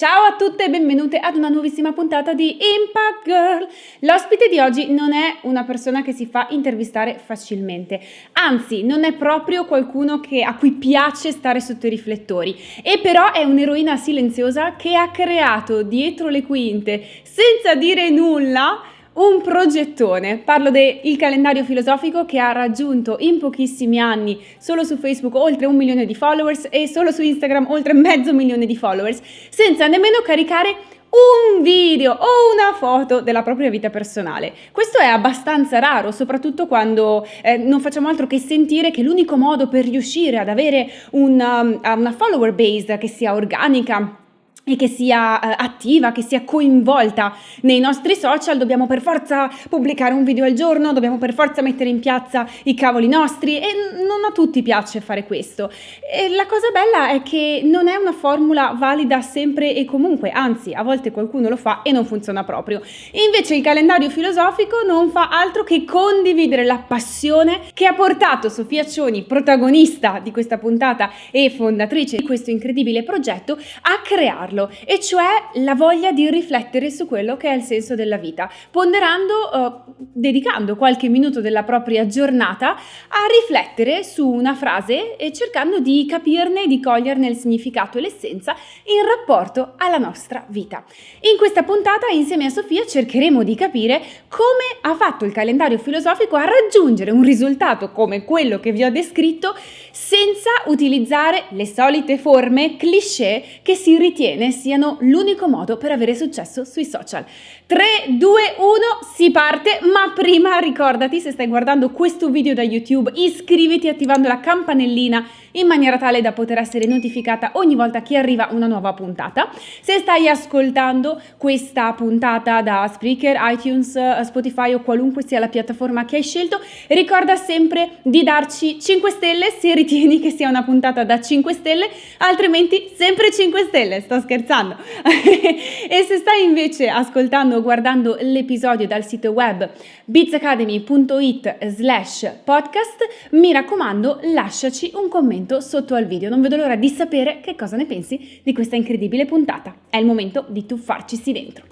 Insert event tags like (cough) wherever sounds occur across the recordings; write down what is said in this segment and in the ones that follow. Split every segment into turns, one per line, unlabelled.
Ciao a tutte e benvenute ad una nuovissima puntata di Impact Girl. L'ospite di oggi non è una persona che si fa intervistare facilmente, anzi non è proprio qualcuno che, a cui piace stare sotto i riflettori, e però è un'eroina silenziosa che ha creato dietro le quinte, senza dire nulla, un progettone. Parlo del calendario filosofico che ha raggiunto in pochissimi anni solo su Facebook oltre un milione di followers e solo su Instagram oltre mezzo milione di followers, senza nemmeno caricare un video o una foto della propria vita personale. Questo è abbastanza raro, soprattutto quando eh, non facciamo altro che sentire che l'unico modo per riuscire ad avere una, una follower base che sia organica, e che sia eh, attiva, che sia coinvolta nei nostri social, dobbiamo per forza pubblicare un video al giorno, dobbiamo per forza mettere in piazza i cavoli nostri e non a tutti piace fare questo. E la cosa bella è che non è una formula valida sempre e comunque, anzi a volte qualcuno lo fa e non funziona proprio. Invece il calendario filosofico non fa altro che condividere la passione che ha portato Sofia Cioni, protagonista di questa puntata e fondatrice di questo incredibile progetto, a crearlo farlo, e cioè la voglia di riflettere su quello che è il senso della vita, ponderando, uh, dedicando qualche minuto della propria giornata a riflettere su una frase e cercando di capirne e di coglierne il significato e l'essenza in rapporto alla nostra vita. In questa puntata, insieme a Sofia, cercheremo di capire come ha fatto il calendario filosofico a raggiungere un risultato come quello che vi ho descritto senza utilizzare le solite forme cliché che si ritiene siano l'unico modo per avere successo sui social. 3, 2, 1, si parte, ma prima ricordati se stai guardando questo video da YouTube, iscriviti attivando la campanellina in maniera tale da poter essere notificata ogni volta che arriva una nuova puntata. Se stai ascoltando questa puntata da Spreaker, iTunes, Spotify o qualunque sia la piattaforma che hai scelto, ricorda sempre di darci 5 stelle se ritieni che sia una puntata da 5 stelle, altrimenti sempre 5 stelle, sto scherzando. (laughs) e se stai invece ascoltando o guardando l'episodio dal sito web bizacademy.it slash podcast, mi raccomando lasciaci un commento sotto al video. Non vedo l'ora di sapere che cosa ne pensi di questa incredibile puntata. È il momento di tuffarcisi dentro.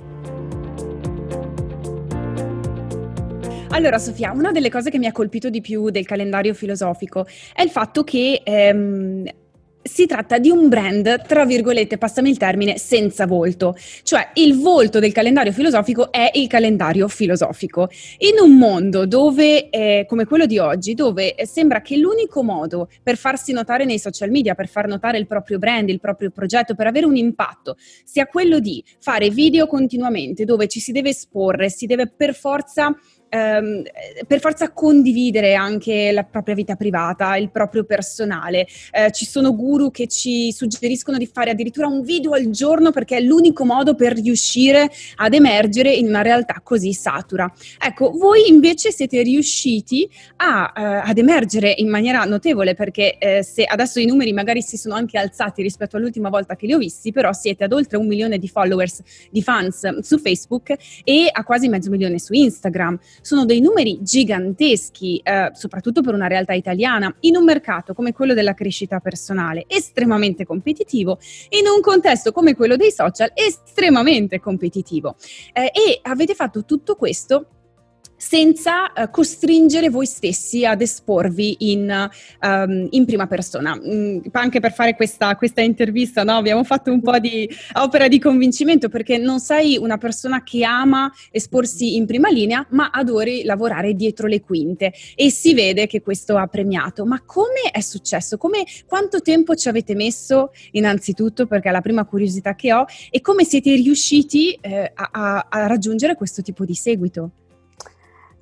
Allora Sofia, una delle cose che mi ha colpito di più del calendario filosofico è il fatto che ehm, si tratta di un brand, tra virgolette, passami il termine, senza volto. Cioè il volto del calendario filosofico è il calendario filosofico. In un mondo dove, eh, come quello di oggi, dove sembra che l'unico modo per farsi notare nei social media, per far notare il proprio brand, il proprio progetto, per avere un impatto, sia quello di fare video continuamente, dove ci si deve esporre, si deve per forza ehm, per forza condividere anche la propria vita privata, il proprio personale. Eh, ci sono guru che ci suggeriscono di fare addirittura un video al giorno perché è l'unico modo per riuscire ad emergere in una realtà così satura. Ecco, voi invece siete riusciti a, eh, ad emergere in maniera notevole perché eh, se adesso i numeri magari si sono anche alzati rispetto all'ultima volta che li ho visti, però siete ad oltre un milione di followers, di fans su Facebook e a quasi mezzo milione su Instagram sono dei numeri giganteschi, eh, soprattutto per una realtà italiana, in un mercato come quello della crescita personale, estremamente competitivo, in un contesto come quello dei social, estremamente competitivo. Eh, e avete fatto tutto questo senza uh, costringere voi stessi ad esporvi in, um, in prima persona. Mm, anche per fare questa, questa intervista no? abbiamo fatto un po' di opera di convincimento perché non sei una persona che ama esporsi in prima linea, ma adori lavorare dietro le quinte e si vede che questo ha premiato. Ma come è successo? Come, quanto tempo ci avete messo innanzitutto, perché è la prima curiosità che ho, e come siete riusciti eh, a, a raggiungere questo tipo di seguito?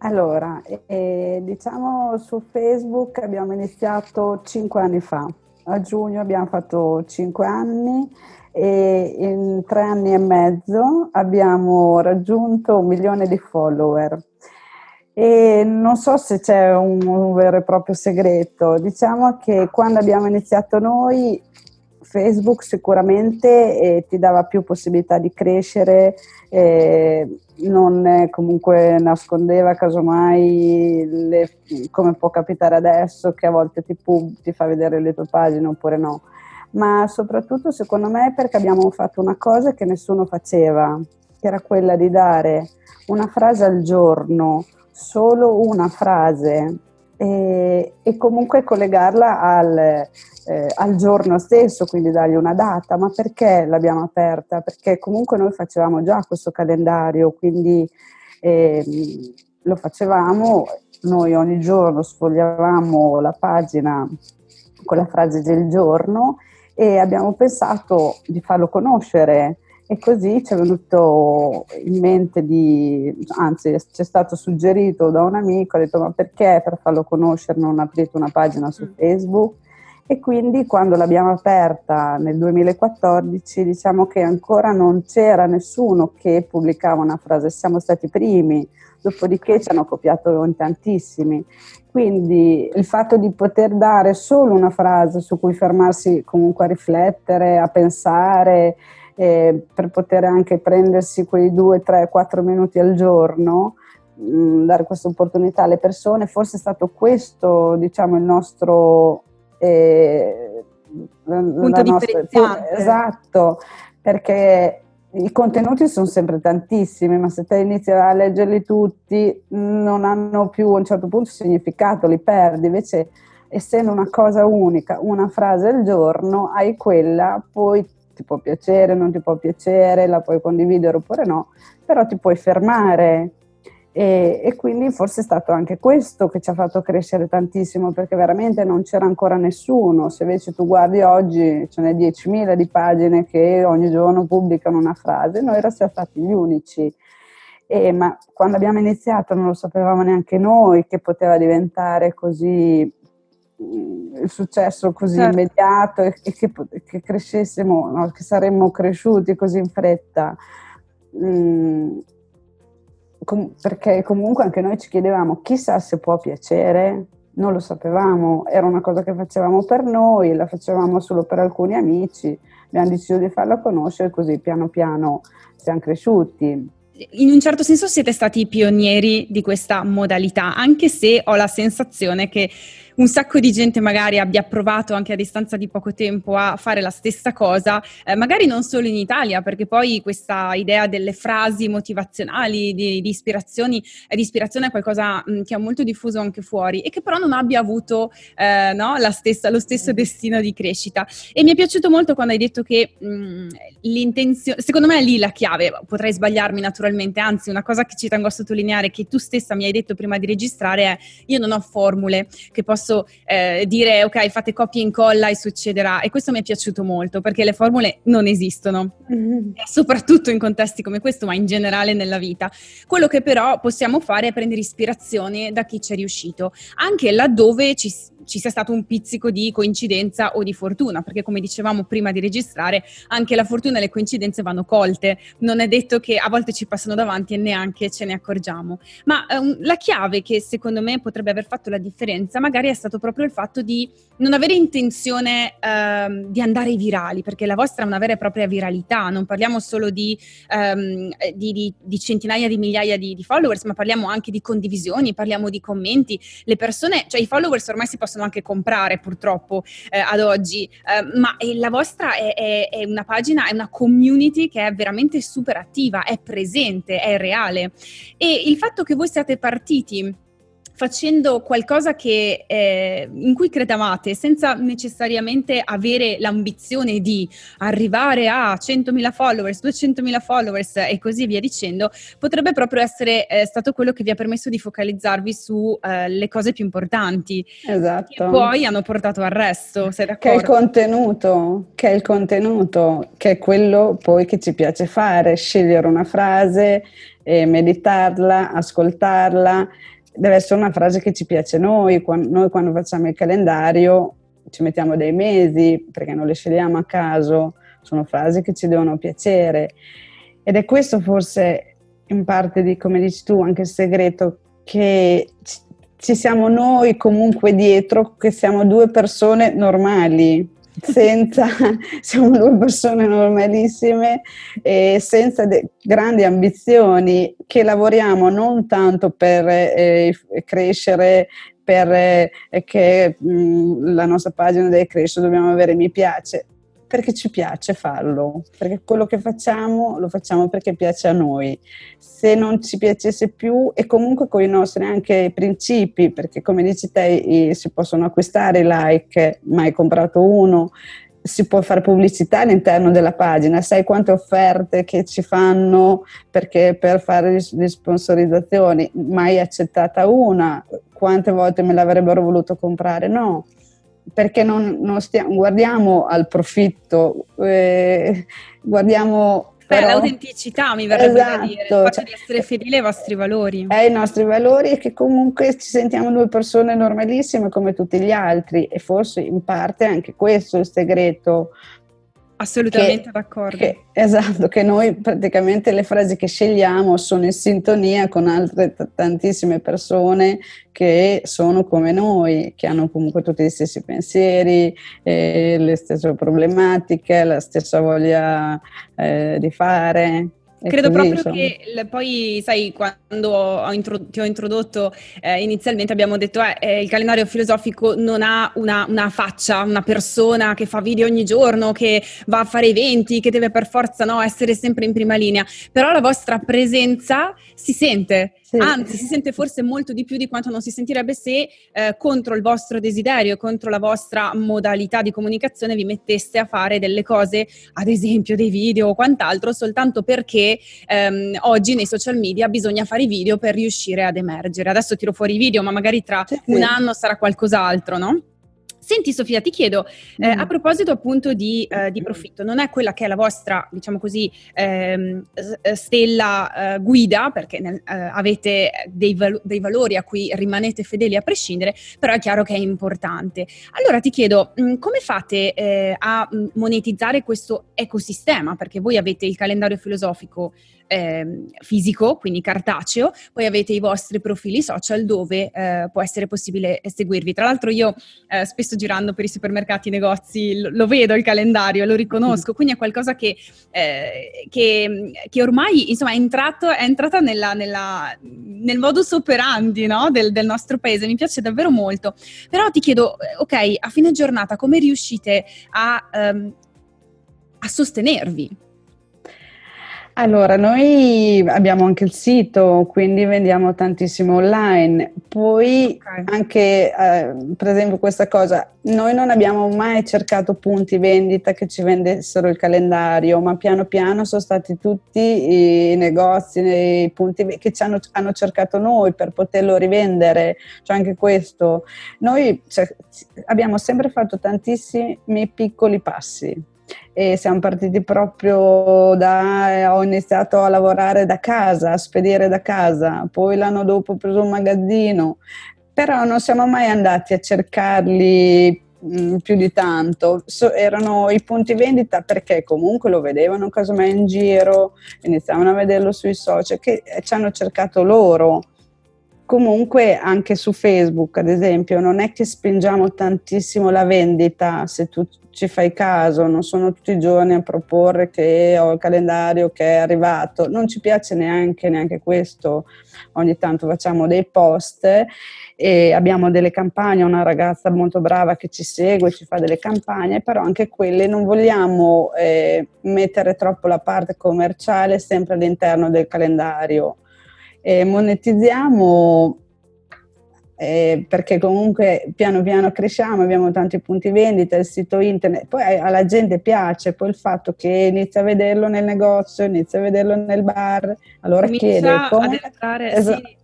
Allora, eh, diciamo su Facebook abbiamo iniziato cinque anni fa, a giugno abbiamo fatto cinque anni e in tre anni e mezzo abbiamo raggiunto un milione di follower. E non so se c'è un, un vero e proprio segreto, diciamo che quando abbiamo iniziato noi Facebook sicuramente eh, ti dava più possibilità di crescere, eh, non comunque nascondeva casomai le, come può capitare adesso che a volte ti, pub, ti fa vedere le tue pagine oppure no. Ma soprattutto secondo me perché abbiamo fatto una cosa che nessuno faceva, che era quella di dare una frase al giorno, solo una frase e, e comunque collegarla al, eh, al, giorno stesso, quindi dargli una data. Ma perché l'abbiamo aperta? Perché comunque noi facevamo già questo calendario, quindi eh, lo facevamo, noi ogni giorno sfogliavamo la pagina con la frase del giorno e abbiamo pensato di farlo conoscere e così ci è venuto in mente di, anzi ci è stato suggerito da un amico, ha detto ma perché per farlo conoscere non aprite una pagina su mm. Facebook? E quindi quando l'abbiamo aperta nel 2014 diciamo che ancora non c'era nessuno che pubblicava una frase, siamo stati i primi, dopodiché ci hanno copiato in tantissimi. Quindi il fatto di poter dare solo una frase su cui fermarsi comunque a riflettere, a pensare, eh, per poter anche prendersi quei due, tre, quattro minuti al giorno, mh, mm, dare questa opportunità alle persone, forse è stato questo diciamo, il nostro... Eh,
punto differenziante.
Esatto, perché i contenuti sono sempre tantissimi, ma se te inizi a leggerli tutti non hanno più a un certo punto significato, li perdi. Invece, essendo una cosa unica, una frase al giorno, hai quella, poi ti può piacere, non ti può piacere, la puoi condividere oppure no, però ti puoi fermare. E, e, quindi forse è stato anche questo che ci ha fatto crescere tantissimo perché veramente non c'era ancora nessuno. Se invece tu guardi oggi ce ne 10.000 di pagine che ogni giorno pubblicano una frase, noi eravamo stati gli unici. E, ma quando abbiamo iniziato non lo sapevamo neanche noi che poteva diventare così il successo così certo. immediato e, e che, che, crescessimo, no? che saremmo cresciuti così in fretta. Mm, com- perché comunque anche noi ci chiedevamo chissà se può piacere, non lo sapevamo, era una cosa che facevamo per noi, la facevamo solo per alcuni amici, abbiamo deciso di farla conoscere così piano piano siamo cresciuti
in un certo senso siete stati i pionieri di questa modalità, anche se ho la sensazione che un sacco di gente magari abbia provato anche a distanza di poco tempo a fare la stessa cosa, eh, magari non solo in Italia, perché poi questa idea delle frasi motivazionali, di, di, ispirazioni, eh, di ispirazione è qualcosa mh, che è molto diffuso anche fuori e che però non abbia avuto eh, no, stessa, lo stesso destino di crescita. E mi è piaciuto molto quando hai detto che mh, l'intenzione, secondo me è lì la chiave, potrei sbagliarmi naturalmente, anzi una cosa che ci tengo a sottolineare, che tu stessa mi hai detto prima di registrare è io non ho formule che posso posso eh, dire ok fate copia e incolla e succederà e questo mi è piaciuto molto perché le formule non esistono, mm-hmm. soprattutto in contesti come questo ma in generale nella vita. Quello che però possiamo fare è prendere ispirazione da chi ci è riuscito, anche laddove ci ci sia stato un pizzico di coincidenza o di fortuna, perché come dicevamo prima di registrare, anche la fortuna e le coincidenze vanno colte. Non è detto che a volte ci passano davanti e neanche ce ne accorgiamo. Ma um, la chiave che secondo me potrebbe aver fatto la differenza magari è stato proprio il fatto di non avere intenzione um, di andare virali, perché la vostra è una vera e propria viralità, non parliamo solo di, um, di, di, di centinaia di migliaia di, followers, ma parliamo anche di condivisioni, parliamo di commenti. Le persone, cioè i followers ormai si possono possono anche comprare purtroppo eh, ad oggi, eh, ma la vostra è, è, è, una pagina, è una community che è veramente super attiva, è presente, è reale. E il fatto che voi siate partiti facendo qualcosa che, eh, in cui credevate senza necessariamente avere l'ambizione di arrivare a 100.000 followers, 200.000 followers e così via dicendo, potrebbe proprio essere eh, stato quello che vi ha permesso di focalizzarvi sulle eh, cose più importanti.
Esatto.
Che poi hanno portato al resto, sei d'accordo?
Che è il contenuto, che è il contenuto, che è quello poi che ci piace fare, scegliere una frase, meditarla, ascoltarla deve essere una frase che ci piace a noi. Noi quando facciamo il calendario ci mettiamo dei mesi perché non le scegliamo a caso, sono frasi che ci devono piacere. Ed è questo forse in parte di, come dici tu, anche il segreto, che ci siamo noi comunque dietro, che siamo due persone normali, senza, (laughs) siamo due persone normalissime e senza grandi ambizioni che lavoriamo non tanto per eh, crescere, per eh, mh, la nostra pagina deve crescere, dobbiamo avere mi piace, perché ci piace farlo, perché quello che facciamo lo facciamo perché piace a noi. Se non ci piacesse più e comunque con i nostri anche principi, perché come dici te si possono acquistare i like, ma hai comprato uno, si può fare pubblicità all'interno della pagina, sai quante offerte che ci fanno perché per fare le sponsorizzazioni, mai accettata una, quante volte me l'avrebbero voluto comprare? No, perché non, non stiamo, guardiamo al profitto, eh, guardiamo...
Beh, però, l'autenticità mi verrebbe esatto, da dire, il fatto cioè, di essere fedeli ai vostri valori.
Ai nostri valori e che comunque ci sentiamo due persone normalissime come tutti gli altri e forse in parte anche questo è il segreto
Assolutamente che, d'accordo.
Che, esatto, che noi praticamente le frasi che scegliamo sono in sintonia con altre t- tantissime persone che sono come noi, che hanno comunque tutti gli stessi pensieri, eh, le stesse problematiche, la stessa voglia eh, di fare.
Credo così, proprio insomma. che poi, sai, quando ho intro- ti ho introdotto eh, inizialmente abbiamo detto eh, eh, il calendario filosofico non ha una, una, faccia, una persona che fa video ogni giorno, che va a fare eventi, che deve per forza no, essere sempre in prima linea, però la vostra presenza si sente, sì. anzi si sente forse molto di più di quanto non si sentirebbe se eh, contro il vostro desiderio, contro la vostra modalità di comunicazione vi metteste a fare delle cose, ad esempio dei video o quant'altro, soltanto perché ehm, oggi nei social media bisogna fare i video per riuscire ad emergere. Adesso tiro fuori i video, ma magari tra sì. un anno sarà qualcos'altro, no? Senti Sofia, ti chiedo, eh, mm. a proposito appunto di, eh, di, profitto, non è quella che è la vostra, diciamo così, ehm, eh, stella eh, guida, perché nel, eh, avete dei, val- dei, valori a cui rimanete fedeli a prescindere, però è chiaro che è importante. Allora ti chiedo, mh, mm, come fate eh, a mm, monetizzare questo ecosistema? Perché voi avete il calendario filosofico eh, fisico, quindi cartaceo, poi avete i vostri profili social dove eh, può essere possibile seguirvi. Tra l'altro io eh, spesso girando per i supermercati, i negozi, lo, vedo il calendario, lo riconosco, quindi è qualcosa che, eh, che, che ormai insomma, è, entrato, è entrata nella, nella, nel modus operandi no? del, del, nostro paese, mi piace davvero molto. Però ti chiedo, eh, ok, a fine giornata come riuscite a, um, a sostenervi?
Allora, noi abbiamo anche il sito, quindi vendiamo tantissimo online. Poi okay. anche, eh, per esempio, questa cosa, noi non abbiamo mai cercato punti vendita che ci vendessero il calendario, ma piano piano sono stati tutti i negozi, i punti che ci hanno, hanno cercato noi per poterlo rivendere. Cioè anche questo. Noi cioè, abbiamo sempre fatto tantissimi piccoli passi e siamo partiti proprio da, ho iniziato a lavorare da casa, a spedire da casa, poi l'anno dopo ho preso un magazzino, però non siamo mai andati a cercarli mh, più di tanto, so, erano i punti vendita perché comunque lo vedevano casomai in giro, iniziavano a vederlo sui social, che ci hanno cercato loro Comunque anche su Facebook, ad esempio, non è che spingiamo tantissimo la vendita, se tu ci fai caso, non sono tutti i giorni a proporre che ho il calendario che è arrivato, non ci piace neanche, neanche questo, ogni tanto facciamo dei post e abbiamo delle campagne, una ragazza molto brava che ci segue, ci fa delle campagne, però anche quelle non vogliamo eh, mettere troppo la parte commerciale sempre all'interno del calendario eh, monetizziamo eh, perché comunque piano piano cresciamo, abbiamo tanti punti vendita, il sito internet, poi alla gente piace poi il fatto che inizia a vederlo nel negozio, inizia a vederlo nel bar, allora
Comincia
chiede
come... Entrare, esatto. sì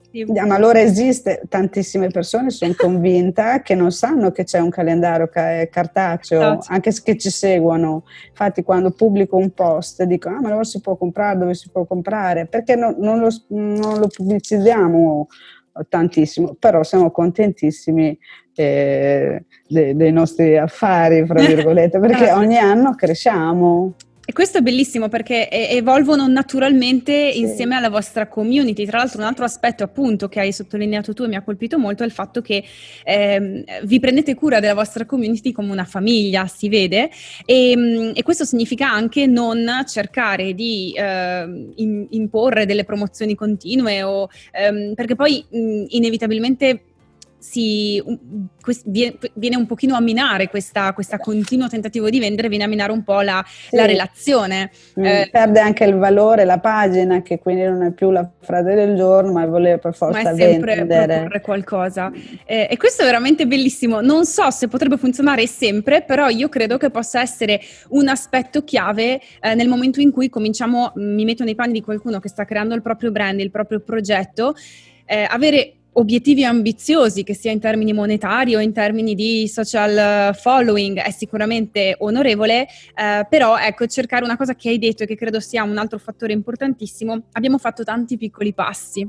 ma allora esiste, tantissime persone sono convinta (laughs) che non sanno che c'è un calendario cartaceo, esatto. anche se ci seguono. Infatti quando pubblico un post dico, ah ma allora si può comprare, dove si può comprare? Perché no, non, lo, non, lo, pubblicizziamo tantissimo, però siamo contentissimi eh, dei, dei nostri affari, fra (laughs) virgolette, perché esatto. ogni anno cresciamo.
E questo è bellissimo perché evolvono naturalmente sì. insieme alla vostra community. Tra l'altro un altro aspetto appunto che hai sottolineato tu e mi ha colpito molto è il fatto che eh, vi prendete cura della vostra community come una famiglia, si vede, e, ehm, e questo significa anche non cercare di eh, in, imporre delle promozioni continue o, ehm, perché poi mh, inevitabilmente si, viene un pochino a minare questa, questa continuo tentativo di vendere, viene a minare un po' la, sì. la relazione.
Mm, eh, perde anche il valore, la pagina, che quindi non è più la frase del giorno, ma voler per forza ma è sempre vendere.
proporre qualcosa. Eh, e questo è veramente bellissimo. Non so se potrebbe funzionare sempre, però io credo che possa essere un aspetto chiave eh, nel momento in cui cominciamo, mi metto nei panni di qualcuno che sta creando il proprio brand, il proprio progetto, eh, avere obiettivi ambiziosi, che sia in termini monetari o in termini di social following, è sicuramente onorevole, eh, però ecco, cercare una cosa che hai detto e che credo sia un altro fattore importantissimo, abbiamo fatto tanti piccoli passi.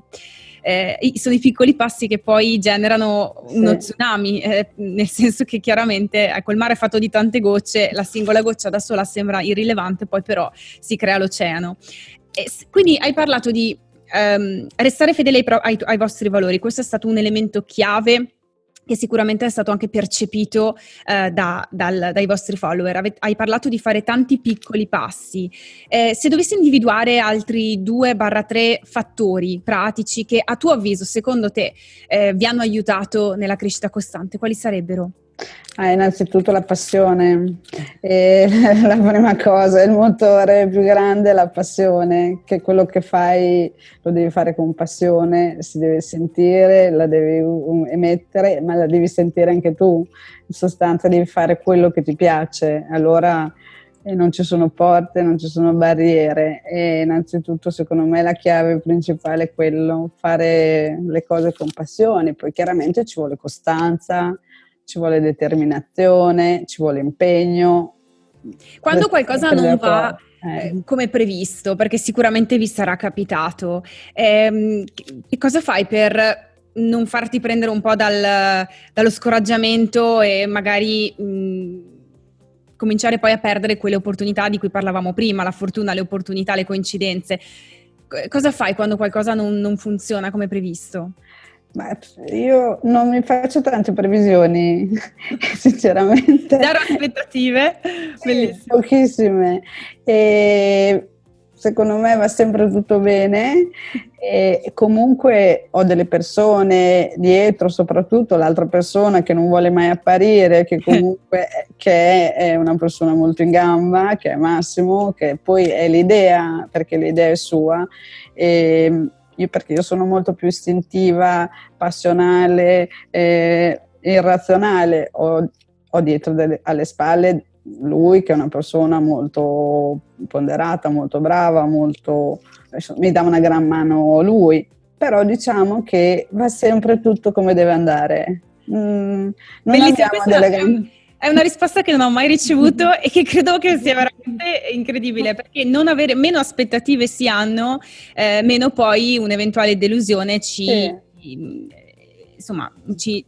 Eh, sono i piccoli passi che poi generano uno sì. tsunami, eh, nel senso che chiaramente ecco, il mare è fatto di tante gocce, la singola goccia da sola sembra irrilevante, poi però si crea l'oceano. E quindi hai parlato di um, restare fedeli ai, ai, ai vostri valori, questo è stato un elemento chiave che sicuramente è stato anche percepito eh, da, dal, dai vostri follower. Ave, hai parlato di fare tanti piccoli passi. Eh, se dovessi individuare altri 2-3 fattori pratici che a tuo avviso, secondo te, eh, vi hanno aiutato nella crescita costante, quali sarebbero?
Ah, innanzitutto la passione, e (laughs) la prima cosa, il motore più grande è la passione, che quello che fai lo devi fare con passione, si deve sentire, la devi emettere, ma la devi sentire anche tu, in sostanza devi fare quello che ti piace, allora eh, non ci sono porte, non ci sono barriere. E innanzitutto secondo me la chiave principale è quello, fare le cose con passione, poi chiaramente ci vuole costanza, ci vuole determinazione, ci vuole impegno.
Quando qualcosa non va eh. eh. come previsto, perché sicuramente vi sarà capitato, ehm, che cosa fai per non farti prendere un po' dal, dallo scoraggiamento e magari mh, cominciare poi a perdere quelle opportunità di cui parlavamo prima, la fortuna, le opportunità, le coincidenze? Cosa fai quando qualcosa non, non funziona come previsto?
Ma io non mi faccio tante previsioni, (laughs) sinceramente.
Zero aspettative?
Sì, pochissime. E secondo me va sempre tutto bene e comunque ho delle persone dietro, soprattutto l'altra persona che non vuole mai apparire, che (laughs) comunque che è una persona molto in gamba, che è Massimo, che poi è l'idea, perché l'idea è sua. E, io perché io sono molto più istintiva, passionale, eh, irrazionale, ho, ho dietro delle, alle spalle lui che è una persona molto ponderata, molto brava, molto, mi dà una gran mano lui, però diciamo che va sempre tutto come deve andare. Mm, non
Bellissima, abbiamo delle grandi è una risposta che non ho mai ricevuto e che credo che sia veramente incredibile perché non avere meno aspettative si hanno, eh, meno poi un'eventuale delusione ci, sì. insomma, ci,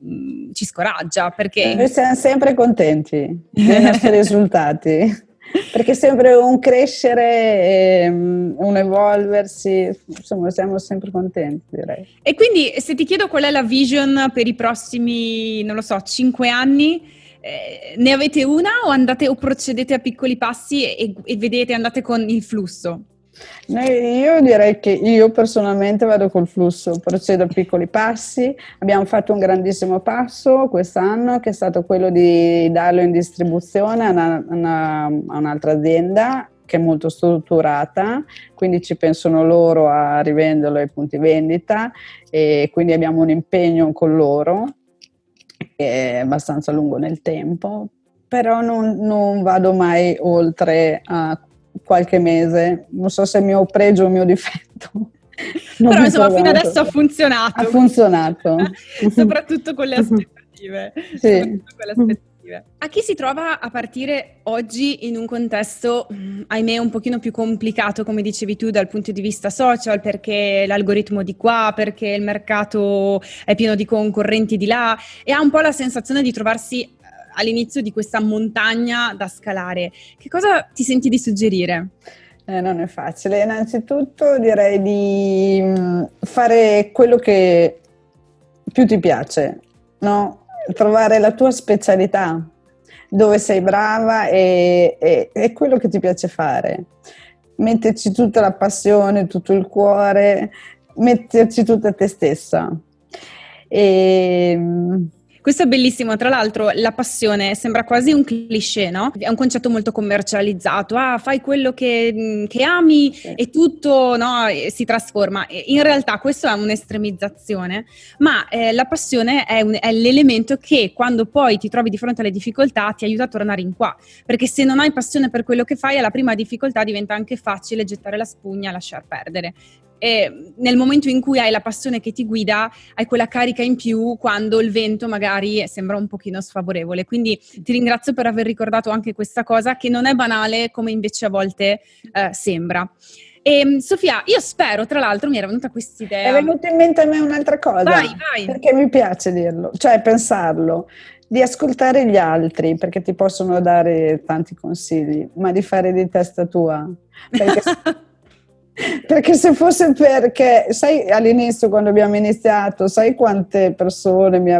ci, scoraggia perché...
Noi siamo sempre contenti dei nostri (laughs) risultati. Perché è sempre un crescere, un evolversi, insomma siamo sempre contenti direi.
E quindi se ti chiedo qual è la vision per i prossimi, non lo so, cinque anni, eh, ne avete una o, andate, o procedete a piccoli passi e, e vedete, andate con il flusso?
Io direi che io personalmente vado col flusso, procedo a piccoli passi. Abbiamo fatto un grandissimo passo quest'anno che è stato quello di darlo in distribuzione a, una, una, a un'altra azienda che è molto strutturata, quindi ci pensano loro a rivenderlo ai punti vendita e quindi abbiamo un impegno con loro è abbastanza lungo nel tempo, però non, non vado mai oltre a qualche mese. Non so se è mio pregio o mio difetto. (laughs)
Non Però insomma fino adesso ha funzionato.
Ha funzionato. (laughs)
Soprattutto con le aspettative. Sì. Con le aspettative. A chi si trova a partire oggi in un contesto, mm, ahimè, un pochino più complicato, come dicevi tu, dal punto di vista social, perché l'algoritmo di qua, perché il mercato è pieno di concorrenti di là, e ha un po' la sensazione di trovarsi eh, all'inizio di questa montagna da scalare. Che cosa ti senti di suggerire?
Eh, non è facile. Innanzitutto direi di mm, fare quello che più ti piace, no? Trovare la tua specialità, dove sei brava e, e, e quello che ti piace fare. Metterci tutta la passione, tutto il cuore, metterci tutta te stessa. E,
questo è bellissimo, tra l'altro la passione sembra quasi un cliché, no? È un concetto molto commercializzato, ah fai quello che, mm, che ami sì. e tutto no, si trasforma. In realtà questo è un'estremizzazione, ma eh, la passione è, un, è, l'elemento che quando poi ti trovi di fronte alle difficoltà ti aiuta a tornare in qua, perché se non hai passione per quello che fai alla prima difficoltà diventa anche facile gettare la spugna e lasciar perdere e nel momento in cui hai la passione che ti guida, hai quella carica in più quando il vento magari sembra un pochino sfavorevole. Quindi ti ringrazio per aver ricordato anche questa cosa che non è banale come invece a volte eh, sembra. E, ehm, Sofia, io spero, tra l'altro, mi era venuta questa idea.
È venuta in mente a me un'altra cosa.
Vai, vai.
Perché mi piace dirlo, cioè pensarlo, di ascoltare gli altri, perché ti possono dare tanti consigli, ma di fare di testa tua. Perché (laughs) Perché se fosse perché, sai, all'inizio quando abbiamo iniziato, sai quante persone mi,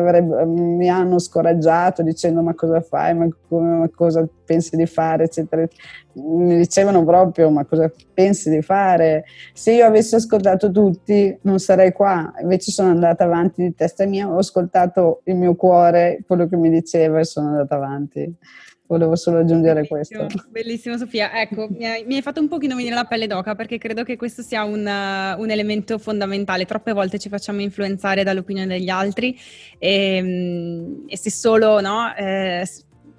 mi hanno scoraggiato dicendo ma cosa fai, ma, ma, cosa pensi di fare, eccetera. Mi dicevano proprio ma cosa pensi di fare. Se io avessi ascoltato tutti non sarei qua, invece sono andata avanti di testa mia, ho ascoltato il mio cuore, quello che mi diceva e sono andata avanti. Volevo solo aggiungere
bellissimo,
questo.
Bellissimo Sofia, ecco, mi hai, mi hai, fatto un pochino venire la pelle d'oca perché credo che questo sia un, uh, un elemento fondamentale. Troppe volte ci facciamo influenzare dall'opinione degli altri e, um, e se solo no, eh,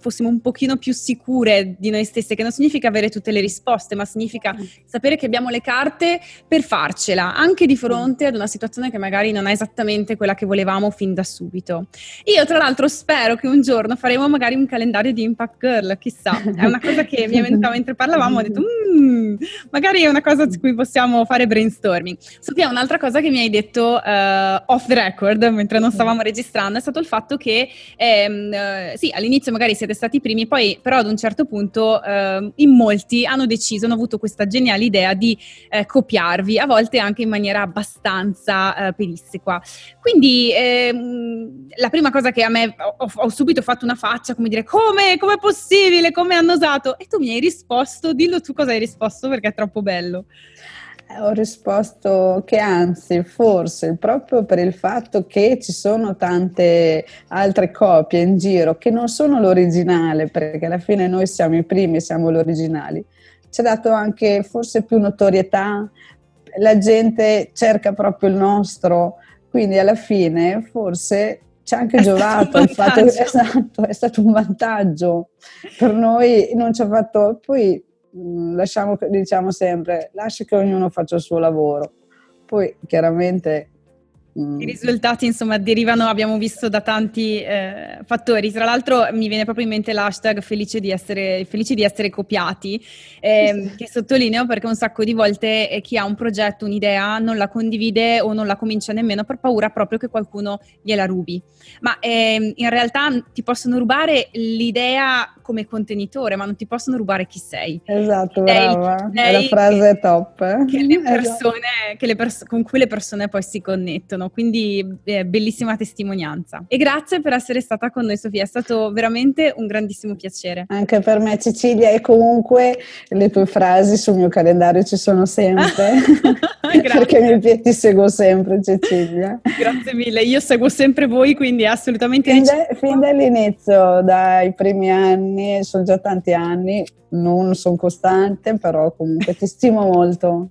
fossimo un pochino più sicure di noi stesse, che non significa avere tutte le risposte, ma significa mm. sapere che abbiamo le carte per farcela, anche di fronte ad una situazione che magari non è esattamente quella che volevamo fin da subito. Io tra l'altro spero che un giorno faremo magari un calendario di Impact Girl, chissà, è una cosa che mi è venuta mentre parlavamo, ho detto mmm, magari è una cosa su cui possiamo fare brainstorming. Sofia, un'altra cosa che mi hai detto uh, off the record, mentre non stavamo registrando, è stato il fatto che ehm, uh, sì, all'inizio magari siete stati i primi, poi però ad un certo punto eh, in molti hanno deciso, hanno avuto questa geniale idea di eh, copiarvi, a volte anche in maniera abbastanza eh, pedissequa. Quindi ehm, la prima cosa che a me ho, ho, subito fatto una faccia, come dire, come, come è possibile, come hanno osato? E tu mi hai risposto, dillo tu cosa hai risposto perché è troppo bello.
Ho risposto che anzi, forse proprio per il fatto che ci sono tante altre copie in giro che non sono l'originale, perché alla fine noi siamo i primi, siamo gli originali, ci ha dato anche forse più notorietà, la gente cerca proprio il nostro, quindi alla fine forse ci ha anche è giovato il fatto che (laughs) esatto, è stato un vantaggio per noi, non ci ha fatto. Poi lasciamo, diciamo sempre, lascia che ognuno faccia il suo lavoro. Poi chiaramente.
I risultati, insomma, derivano, abbiamo visto, da tanti eh, fattori. Tra l'altro mi viene proprio in mente l'hashtag felice di essere, felice di essere copiati, eh, che sottolineo perché un sacco di volte eh, chi ha un progetto, un'idea, non la condivide o non la comincia nemmeno per paura proprio che qualcuno gliela rubi. Ma ehm, in realtà ti possono rubare l'idea come contenitore, ma non ti possono rubare chi sei.
Esatto, brava. È la frase top. Eh?
Che le (laughs) esatto. persone, esatto. che le pers- con cui le persone poi si connettono benissimo, quindi eh, bellissima testimonianza. E grazie per essere stata con noi Sofia, è stato veramente un grandissimo piacere.
Anche per me Cecilia e comunque le tue frasi sul mio calendario ci sono sempre, (laughs) (laughs) perché mi, ti seguo sempre Cecilia.
Grazie mille, io seguo sempre voi, quindi assolutamente...
Fin, da, fin dall'inizio, dai primi anni, sono già tanti anni, non sono costante, però comunque ti stimo molto.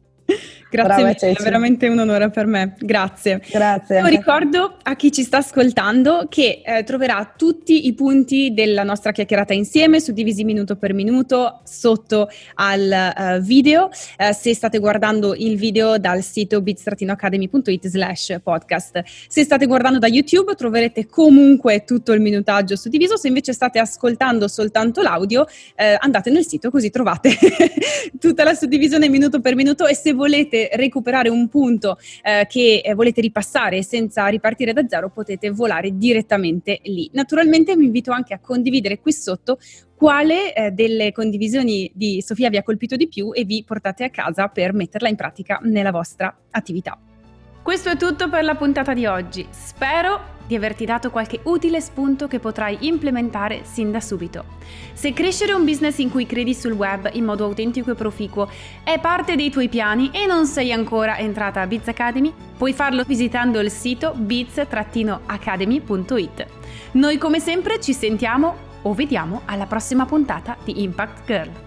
Grazie mille, è veramente un onore per me. Grazie.
Grazie.
Io ricordo a chi ci sta ascoltando che eh, troverà tutti i punti della nostra chiacchierata insieme, suddivisi minuto per minuto, sotto al uh, video. Uh, se state guardando il video dal sito bit-academy.it slash podcast. Se state guardando da YouTube troverete comunque tutto il minutaggio suddiviso. Se invece state ascoltando soltanto l'audio, eh, andate nel sito così trovate (laughs) tutta la suddivisione minuto per minuto e se volete recuperare un punto eh, che eh, volete ripassare senza ripartire da zero, potete volare direttamente lì. Naturalmente vi invito anche a condividere qui sotto quale eh, delle condivisioni di Sofia vi ha colpito di più e vi portate a casa per metterla in pratica nella vostra attività. Questo è tutto per la puntata di oggi. Spero di averti dato qualche utile spunto che potrai implementare sin da subito. Se crescere un business in cui credi sul web in modo autentico e proficuo è parte dei tuoi piani e non sei ancora entrata a Biz Academy, Puoi farlo visitando il sito beats-academy.it. Noi come sempre ci sentiamo o vediamo alla prossima puntata di Impact Girl.